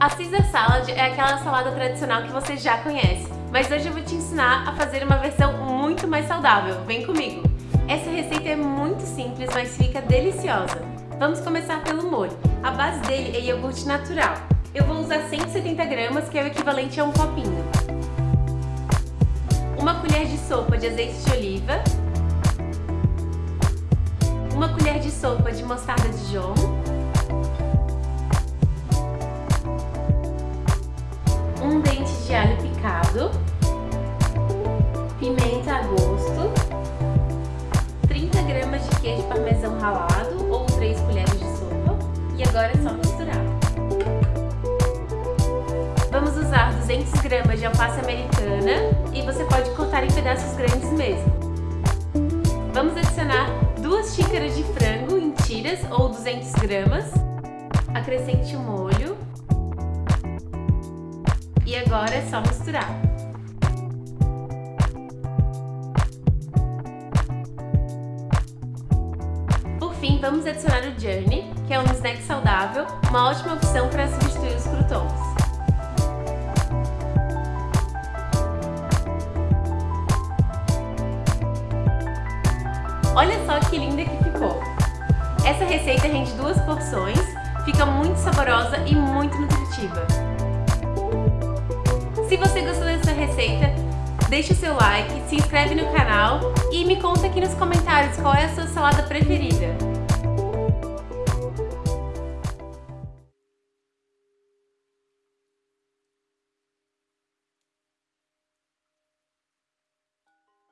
A Caesar Salad é aquela salada tradicional que você já conhece, mas hoje eu vou te ensinar a fazer uma versão muito mais saudável. Vem comigo! Essa receita é muito simples, mas fica deliciosa. Vamos começar pelo molho. A base dele é iogurte natural. Eu vou usar 170 gramas, que é o equivalente a um copinho. Uma colher de sopa de azeite de oliva. Uma colher de sopa de mostarda de Dijon dente de alho picado, pimenta a gosto, 30 gramas de queijo parmesão ralado ou 3 colheres de sopa e agora é só misturar. Vamos usar 200 gramas de alface americana e você pode cortar em pedaços grandes mesmo. Vamos adicionar 2 xícaras de frango em tiras ou 200 gramas, acrescente o molho e agora é só misturar. Por fim, vamos adicionar o Journey, que é um snack saudável, uma ótima opção para substituir os croutons. Olha só que linda que ficou! Essa receita rende duas porções, fica muito saborosa e muito nutritiva. Deixe o seu like, se inscreve no canal e me conta aqui nos comentários qual é a sua salada preferida.